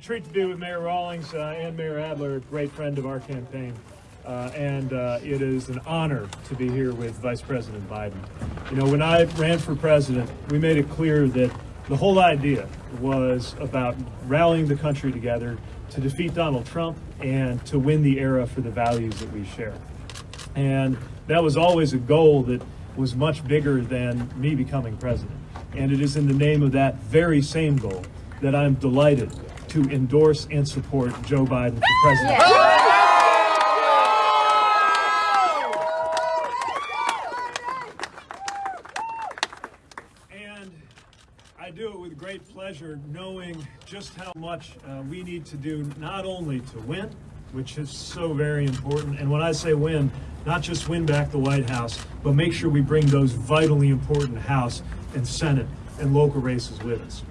treat to be with Mayor Rawlings uh, and Mayor Adler, a great friend of our campaign. Uh, and uh, it is an honor to be here with Vice President Biden. You know, when I ran for president, we made it clear that the whole idea was about rallying the country together to defeat Donald Trump and to win the era for the values that we share. And that was always a goal that was much bigger than me becoming president. And it is in the name of that very same goal that I'm delighted to endorse and support Joe Biden for president. And I do it with great pleasure, knowing just how much uh, we need to do not only to win, which is so very important, and when I say win, not just win back the White House, but make sure we bring those vitally important House and Senate and local races with us.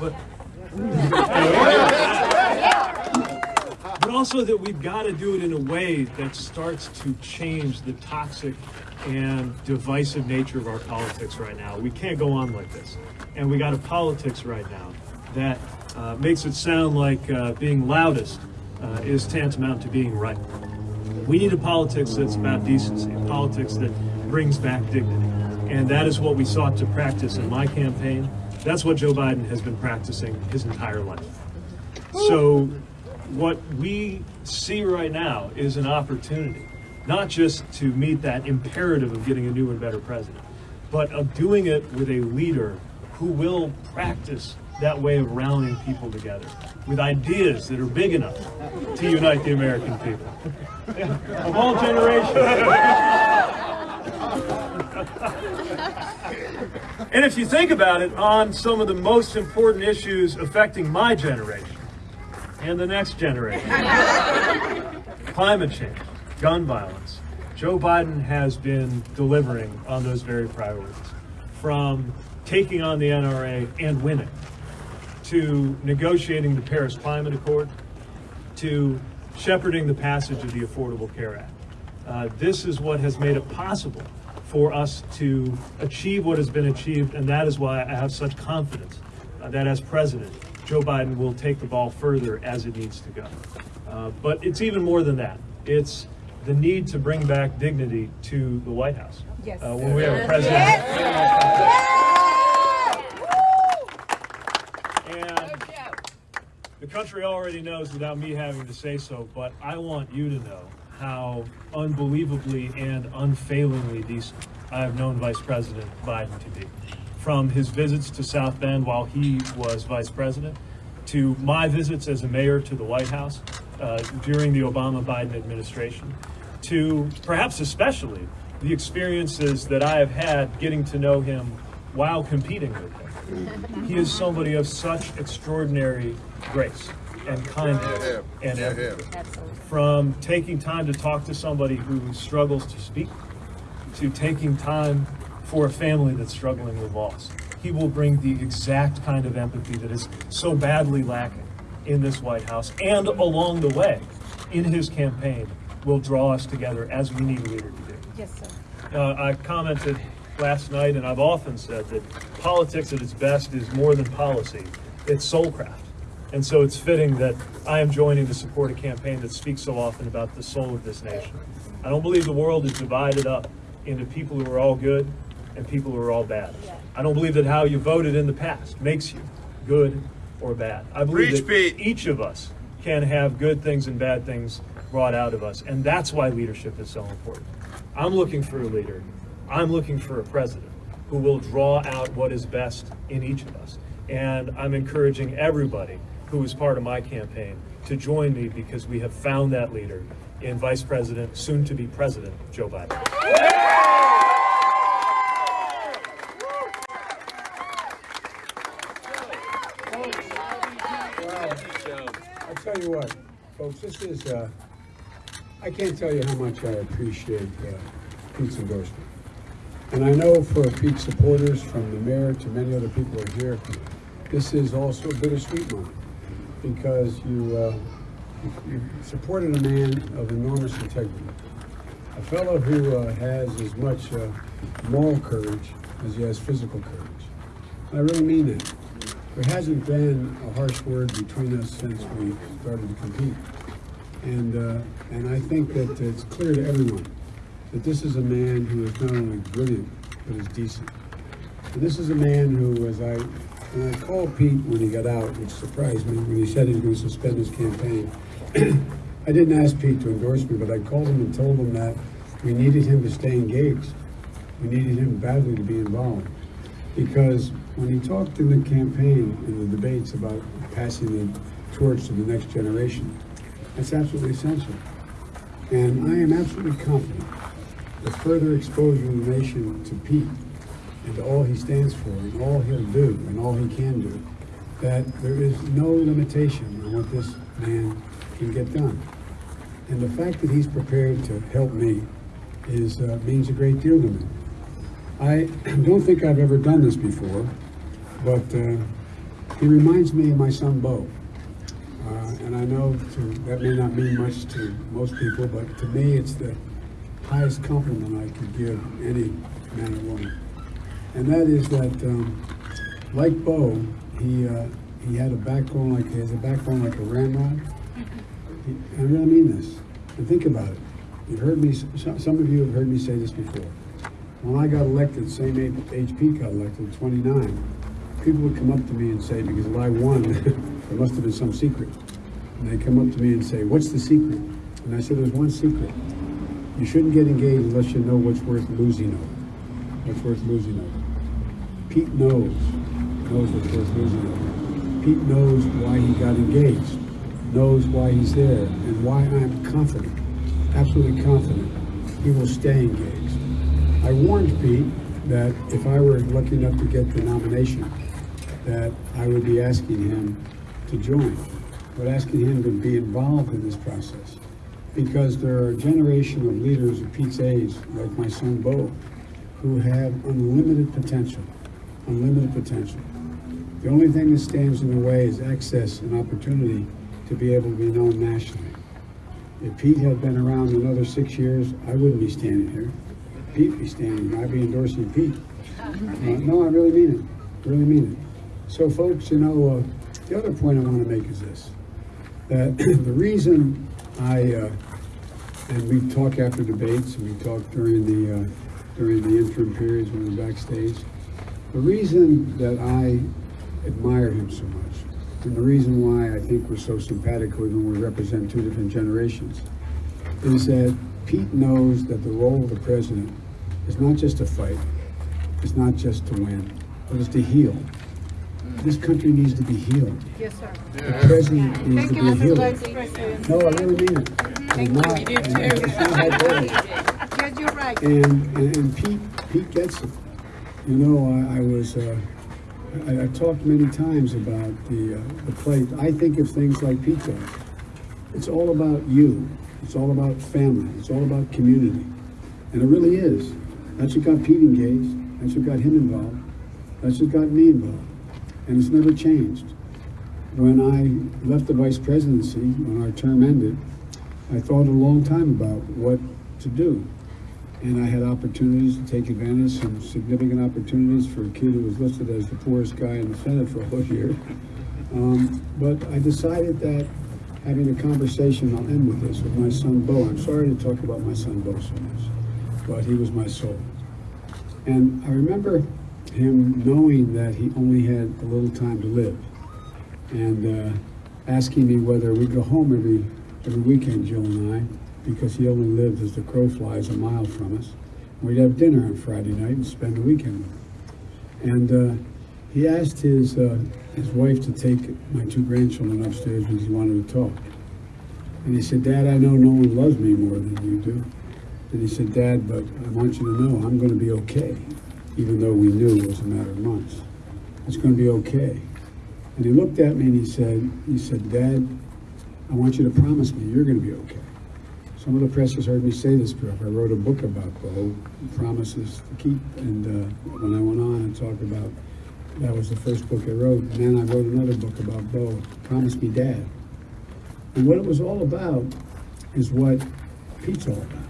But, but also that we've got to do it in a way that starts to change the toxic and divisive nature of our politics right now. We can't go on like this. And we got a politics right now that uh, makes it sound like uh, being loudest uh, is tantamount to being right. We need a politics that's about decency, a politics that brings back dignity. And that is what we sought to practice in my campaign. That's what Joe Biden has been practicing his entire life. So what we see right now is an opportunity, not just to meet that imperative of getting a new and better president, but of doing it with a leader who will practice that way of rallying people together with ideas that are big enough to unite the American people of all generations. and if you think about it, on some of the most important issues affecting my generation and the next generation, climate change, gun violence, Joe Biden has been delivering on those very priorities. From taking on the NRA and winning, to negotiating the Paris Climate Accord, to shepherding the passage of the Affordable Care Act. Uh, this is what has made it possible for us to achieve what has been achieved, and that is why I have such confidence uh, that as president, Joe Biden will take the ball further as it needs to go. Uh, but it's even more than that. It's the need to bring back dignity to the White House. Yes. Uh, when we have a president. Yes. And the country already knows without me having to say so, but I want you to know how unbelievably and unfailingly decent I have known Vice President Biden to be. From his visits to South Bend while he was vice president, to my visits as a mayor to the White House uh, during the Obama-Biden administration, to perhaps especially the experiences that I have had getting to know him while competing with him. He is somebody of such extraordinary grace and kindness and empathy. From taking time to talk to somebody who struggles to speak, to taking time for a family that's struggling with loss. He will bring the exact kind of empathy that is so badly lacking in this White House and along the way in his campaign will draw us together as we need a leader to do. Yes, sir. Uh, I commented last night, and I've often said that politics at its best is more than policy, it's soulcraft. And so it's fitting that I am joining to support a campaign that speaks so often about the soul of this nation. I don't believe the world is divided up into people who are all good and people who are all bad. I don't believe that how you voted in the past makes you good or bad. I believe that Pete. each of us can have good things and bad things brought out of us, and that's why leadership is so important. I'm looking for a leader. I'm looking for a president who will draw out what is best in each of us. And I'm encouraging everybody who is part of my campaign to join me because we have found that leader in Vice President, soon to be President, Joe Biden. I'll tell you what, folks, this is, uh, I can't tell you how much I appreciate uh, Pete's endorsement. And I know for Pete's supporters, from the mayor to many other people here, this is also a bittersweet moment because you, uh, you- you supported a man of enormous integrity, a fellow who uh, has as much uh, moral courage as he has physical courage. I really mean that. there hasn't been a harsh word between us since we started to compete. And, uh, and I think that it's clear to everyone that this is a man who is not only brilliant, but is decent. And this is a man who, as I, when I called Pete when he got out, which surprised me, when he said he was going to suspend his campaign, I didn't ask Pete to endorse me, but I called him and told him that we needed him to stay engaged. We needed him badly to be involved. Because when he talked in the campaign, in the debates about passing the torch to the next generation, that's absolutely essential. And I am absolutely confident the further exposure of the nation to Pete and all he stands for and all he'll do and all he can do, that there is no limitation on what this man can get done. And the fact that he's prepared to help me is, uh, means a great deal to me. I don't think I've ever done this before, but uh, he reminds me of my son Bo. Uh, and I know to, that may not mean much to most people, but to me, it's the highest compliment I could give any man or woman. And that is that, um, like Bo, he uh, he had a backbone like he has a backbone like a ramrod. I really mean this. And think about it. You've heard me. Some, of you have heard me say this before. When I got elected, same age got elected, 29, people would come up to me and say, because if I won, there must have been some secret. And they come up to me and say, what's the secret? And I said, there's one secret. You shouldn't get engaged unless you know what's worth losing over. What's worth losing over. Pete knows, knows worth losing over. Pete knows why he got engaged, knows why he's there, and why I'm confident, absolutely confident, he will stay engaged. I warned Pete that if I were lucky enough to get the nomination, that I would be asking him to join, but asking him to be involved in this process. Because there are a generation of leaders of Pete's age, like my son Bo, who have unlimited potential, unlimited potential. The only thing that stands in the way is access and opportunity to be able to be known nationally. If Pete had been around another six years, I wouldn't be standing here. Pete be standing, here. I'd be endorsing Pete. Uh, no, I really mean it, really mean it. So folks, you know, uh, the other point I want to make is this, that the reason I, uh, and we talk after debates, and we talk during the, uh, during the interim periods when we're backstage, the reason that I admire him so much, and the reason why I think we're so simpatico when we represent two different generations, is that Pete knows that the role of the president is not just to fight, it's not just to win, but it's to heal. This country needs to be healed. Yes, sir. The president needs Thank to you, be healed. No, I really mean it. Thank And you. not- We do too. it's not hyperbole. Yes, you're right. And, and, and Pete, Pete gets it. You know, I, I was, uh, I, talked many times about the, uh, the plate. I think of things like pizza. It's all about you. It's all about family. It's all about community. And it really is. That's what got Pete engaged. That's what got him involved. That's what got me involved. And it's never changed. When I left the vice presidency, when our term ended, I thought a long time about what to do. And I had opportunities to take advantage, some significant opportunities for a kid who was listed as the poorest guy in the Senate for a whole year. Um, but I decided that having a conversation, I'll end with this, with my son Bo. I'm sorry to talk about my son Bo so much, but he was my soul. And I remember him knowing that he only had a little time to live and uh, asking me whether we'd go home every, every weekend, Jill and I, because he only lived as the crow flies a mile from us. We'd have dinner on Friday night and spend the weekend with him. And uh, he asked his, uh, his wife to take my two grandchildren upstairs because he wanted to talk. And he said, Dad, I know no one loves me more than you do. And he said, Dad, but I want you to know I'm going to be okay, even though we knew it was a matter of months. It's going to be okay. And he looked at me and he said, he said, Dad, I want you to promise me you're going to be okay. Some of the press has heard me say this, but I wrote a book about Bo, Promises to Keep. And uh, when I went on and talked about, that was the first book I wrote. And then I wrote another book about Bo, Promise Me Dad. And what it was all about is what Pete's all about.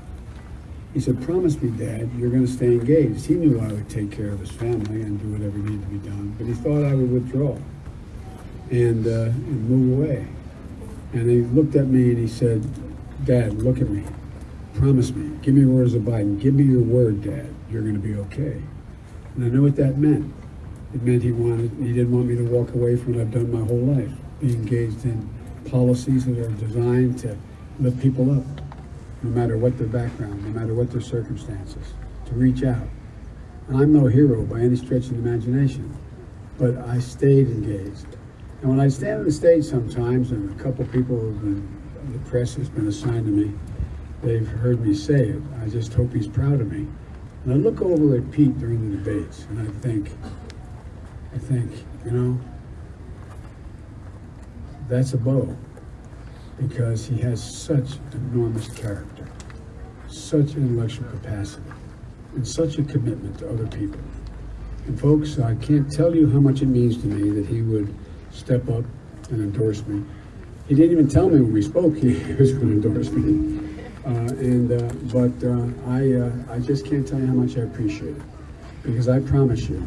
He said, promise me, Dad, you're going to stay engaged. He knew I would take care of his family and do whatever needed to be done, but he thought I would withdraw. and, uh, and move away. And he looked at me and he said, Dad, look at me. Promise me. Give me words of Biden. Give me your word, Dad. You're going to be okay. And I know what that meant. It meant he wanted, he didn't want me to walk away from what I've done my whole life, be engaged in policies that are designed to lift people up, no matter what their background, no matter what their circumstances, to reach out. And I'm no hero by any stretch of the imagination, but I stayed engaged. And when I stand on the stage sometimes, and a couple people have been, the press has been assigned to me, they've heard me say it. I just hope he's proud of me. And I look over at Pete during the debates, and I think, I think, you know, that's a Bo because he has such enormous character, such intellectual capacity, and such a commitment to other people. And folks, I can't tell you how much it means to me that he would step up and endorse me. He didn't even tell me when we spoke he was going to endorse me. Uh, and uh, but uh, I uh, I just can't tell you how much I appreciate it because I promise you,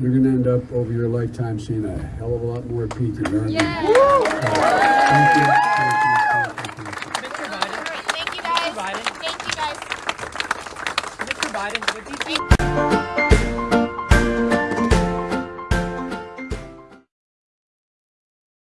you're going to end up over your lifetime seeing a hell of a lot more Pete than you're. Yeah. Thank you. Thank you. Guys. Thank you. Guys. Mr. Biden, right, thank you